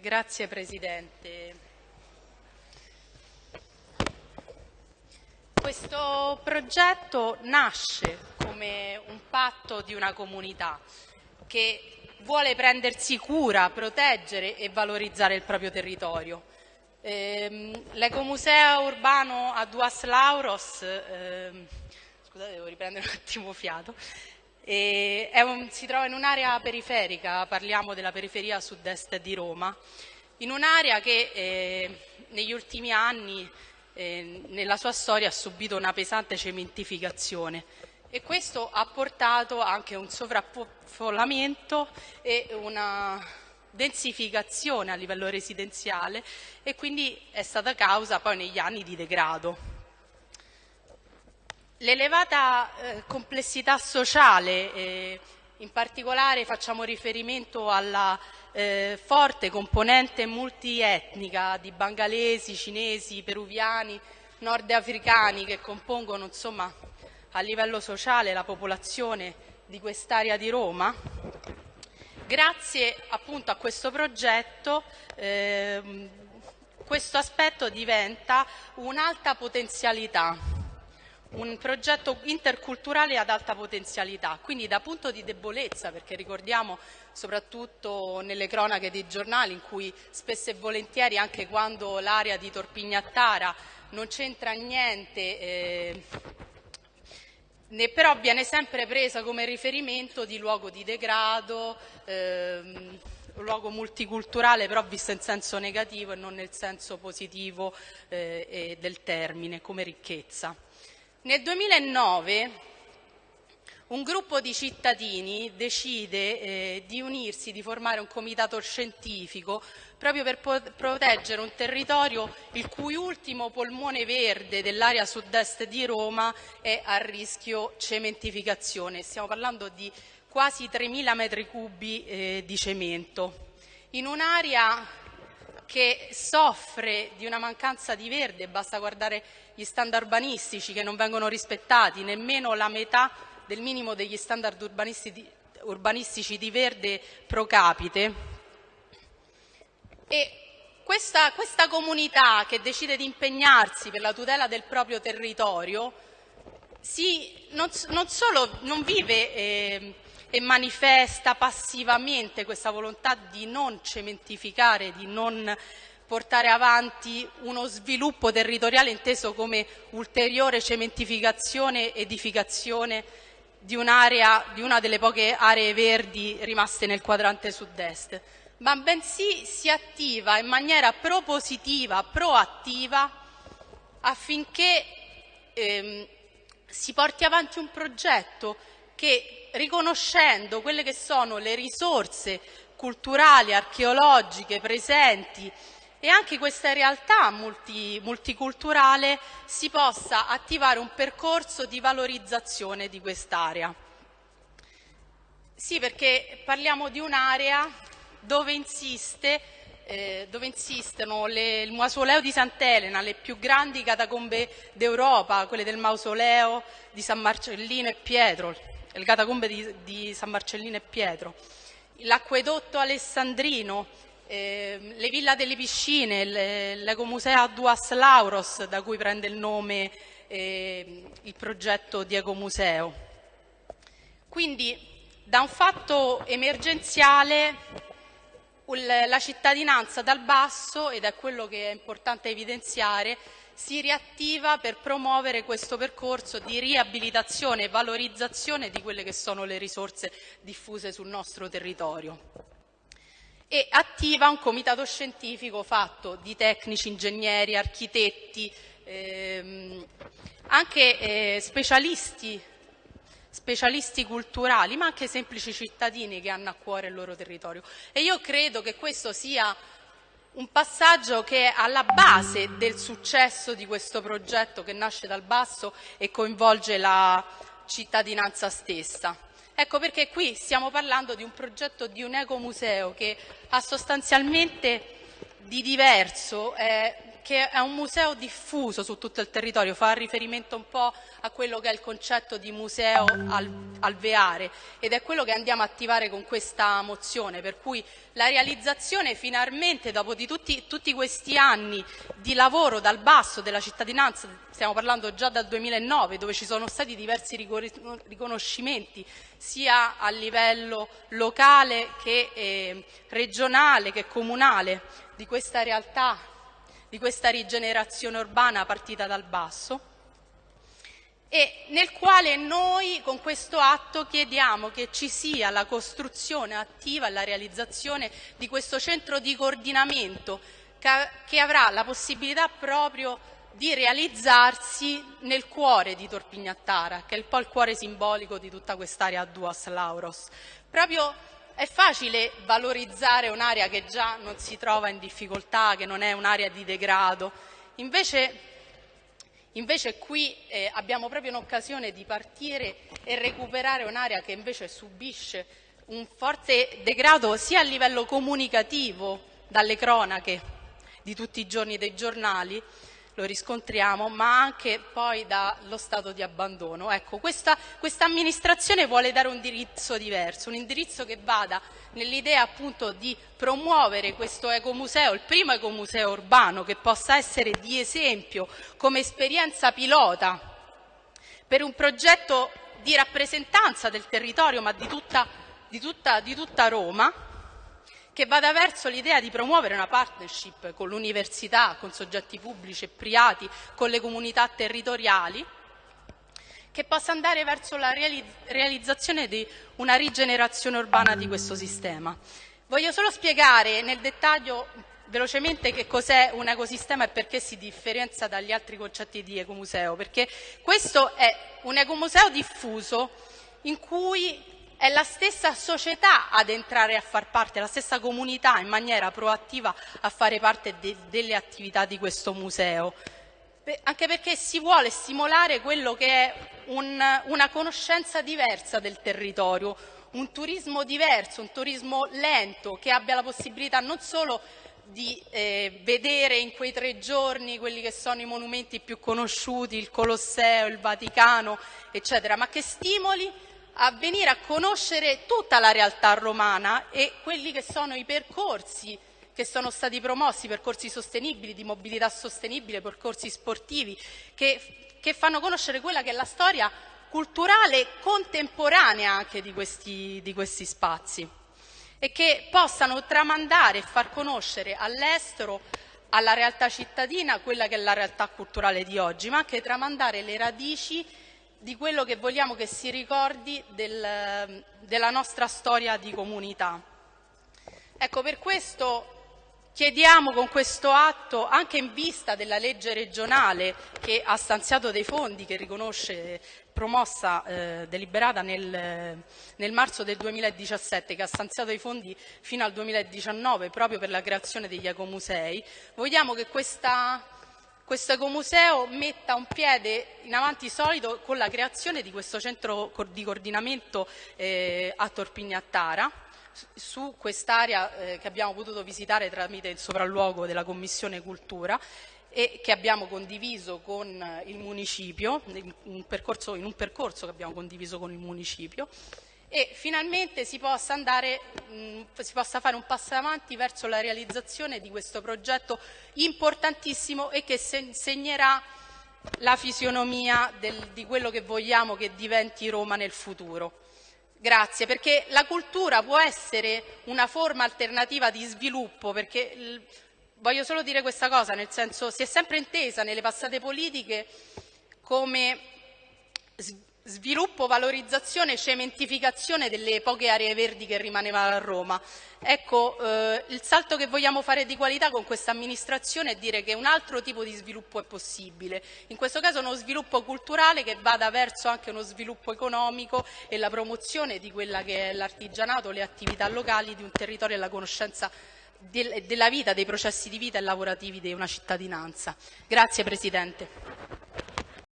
Grazie Presidente. Questo progetto nasce come un patto di una comunità che vuole prendersi cura, proteggere e valorizzare il proprio territorio. Ehm, L'ecomuseo urbano a Duas Lauros, ehm, scusate devo riprendere un attimo fiato, un, si trova in un'area periferica, parliamo della periferia sud-est di Roma, in un'area che eh, negli ultimi anni eh, nella sua storia ha subito una pesante cementificazione e questo ha portato anche a un sovraffollamento e una densificazione a livello residenziale e quindi è stata causa poi negli anni di degrado. L'elevata eh, complessità sociale, eh, in particolare facciamo riferimento alla eh, forte componente multietnica di bangalesi, cinesi, peruviani, nordafricani che compongono insomma, a livello sociale la popolazione di quest'area di Roma, grazie appunto a questo progetto eh, questo aspetto diventa un'alta potenzialità un progetto interculturale ad alta potenzialità, quindi da punto di debolezza, perché ricordiamo soprattutto nelle cronache dei giornali in cui spesso e volentieri anche quando l'area di Torpignattara non c'entra niente eh, ne, però viene sempre presa come riferimento di luogo di degrado, ehm, luogo multiculturale però visto in senso negativo e non nel senso positivo eh, del termine come ricchezza. Nel 2009 un gruppo di cittadini decide eh, di unirsi, di formare un comitato scientifico proprio per proteggere un territorio il cui ultimo polmone verde dell'area sud-est di Roma è a rischio cementificazione. Stiamo parlando di quasi 3.000 metri cubi eh, di cemento. In un'area che soffre di una mancanza di verde, basta guardare gli standard urbanistici che non vengono rispettati, nemmeno la metà del minimo degli standard urbanistici di verde pro capite. E questa, questa comunità che decide di impegnarsi per la tutela del proprio territorio si, non, non, solo non vive eh, e manifesta passivamente questa volontà di non cementificare, di non portare avanti uno sviluppo territoriale inteso come ulteriore cementificazione edificazione di un'area, di una delle poche aree verdi rimaste nel quadrante sud-est, ma bensì si attiva in maniera propositiva, proattiva affinché ehm, si porti avanti un progetto che riconoscendo quelle che sono le risorse culturali, archeologiche presenti e anche questa realtà multi, multiculturale si possa attivare un percorso di valorizzazione di quest'area. Sì, perché parliamo di un'area dove, insiste, eh, dove insistono le, il mausoleo di Sant'Elena, le più grandi catacombe d'Europa, quelle del mausoleo di San Marcellino e Pietro, le catacombe di, di San Marcellino e Pietro, l'acquedotto alessandrino, eh, le villa delle piscine, l'ecomuseo Duas Lauros, da cui prende il nome eh, il progetto di ecomuseo. Quindi da un fatto emergenziale la cittadinanza dal basso, ed è quello che è importante evidenziare, si riattiva per promuovere questo percorso di riabilitazione e valorizzazione di quelle che sono le risorse diffuse sul nostro territorio. E attiva un comitato scientifico fatto di tecnici, ingegneri, architetti, ehm, anche eh, specialisti, specialisti culturali, ma anche semplici cittadini che hanno a cuore il loro territorio. E io credo che questo sia un passaggio che è alla base del successo di questo progetto che nasce dal basso e coinvolge la cittadinanza stessa. Ecco perché qui stiamo parlando di un progetto di un ecomuseo che ha sostanzialmente di diverso, è che è un museo diffuso su tutto il territorio, fa riferimento un po' a quello che è il concetto di museo al, alveare ed è quello che andiamo a attivare con questa mozione, per cui la realizzazione finalmente dopo di tutti, tutti questi anni di lavoro dal basso della cittadinanza, stiamo parlando già dal 2009 dove ci sono stati diversi riconoscimenti sia a livello locale che eh, regionale che comunale di questa realtà, di questa rigenerazione urbana partita dal basso e nel quale noi con questo atto chiediamo che ci sia la costruzione attiva e la realizzazione di questo centro di coordinamento che avrà la possibilità proprio di realizzarsi nel cuore di Torpignattara, che è un po' il cuore simbolico di tutta quest'area Duas Lauros. Proprio è facile valorizzare un'area che già non si trova in difficoltà, che non è un'area di degrado, invece Invece qui eh, abbiamo proprio un'occasione di partire e recuperare un'area che invece subisce un forte degrado sia a livello comunicativo dalle cronache di tutti i giorni dei giornali, lo riscontriamo, ma anche poi dallo stato di abbandono. Ecco, questa, amministrazione vuole dare un indirizzo diverso, un indirizzo che vada nell'idea appunto di promuovere questo ecomuseo, il primo ecomuseo urbano che possa essere di esempio come esperienza pilota per un progetto di rappresentanza del territorio ma di tutta, di tutta, di tutta Roma che vada verso l'idea di promuovere una partnership con l'università, con soggetti pubblici e privati, con le comunità territoriali, che possa andare verso la realizzazione di una rigenerazione urbana di questo sistema. Voglio solo spiegare nel dettaglio velocemente che cos'è un ecosistema e perché si differenzia dagli altri concetti di ecomuseo, perché questo è un ecomuseo diffuso in cui è la stessa società ad entrare a far parte, la stessa comunità in maniera proattiva a fare parte de delle attività di questo museo. Anche perché si vuole stimolare quello che è un, una conoscenza diversa del territorio, un turismo diverso, un turismo lento che abbia la possibilità non solo di eh, vedere in quei tre giorni quelli che sono i monumenti più conosciuti, il Colosseo, il Vaticano, eccetera, ma che stimoli a venire a conoscere tutta la realtà romana e quelli che sono i percorsi che sono stati promossi, percorsi sostenibili, di mobilità sostenibile, percorsi sportivi, che, che fanno conoscere quella che è la storia culturale contemporanea anche di questi, di questi spazi e che possano tramandare e far conoscere all'estero alla realtà cittadina quella che è la realtà culturale di oggi, ma anche tramandare le radici di quello che vogliamo che si ricordi del, della nostra storia di comunità. Ecco, per questo Chiediamo con questo atto, anche in vista della legge regionale che ha stanziato dei fondi, che riconosce promossa, eh, deliberata nel, nel, marzo del 2017, che ha stanziato i fondi fino al 2019 proprio per la creazione degli ecomusei, vogliamo che questa questo ecomuseo metta un piede in avanti solido con la creazione di questo centro di coordinamento eh, a Torpignattara su quest'area eh, che abbiamo potuto visitare tramite il sopralluogo della Commissione Cultura e che abbiamo condiviso con il municipio, in un percorso, in un percorso che abbiamo condiviso con il municipio e finalmente si possa, andare, mh, si possa fare un passo avanti verso la realizzazione di questo progetto importantissimo e che segnerà la fisionomia del, di quello che vogliamo che diventi Roma nel futuro. Grazie, perché la cultura può essere una forma alternativa di sviluppo, perché voglio solo dire questa cosa, nel senso si è sempre intesa nelle passate politiche come sviluppo, valorizzazione e cementificazione delle poche aree verdi che rimanevano a Roma. Ecco, eh, il salto che vogliamo fare di qualità con questa amministrazione è dire che un altro tipo di sviluppo è possibile, in questo caso uno sviluppo culturale che vada verso anche uno sviluppo economico e la promozione di quella che è l'artigianato, le attività locali di un territorio e la conoscenza del, della vita, dei processi di vita e lavorativi di una cittadinanza. Grazie Presidente.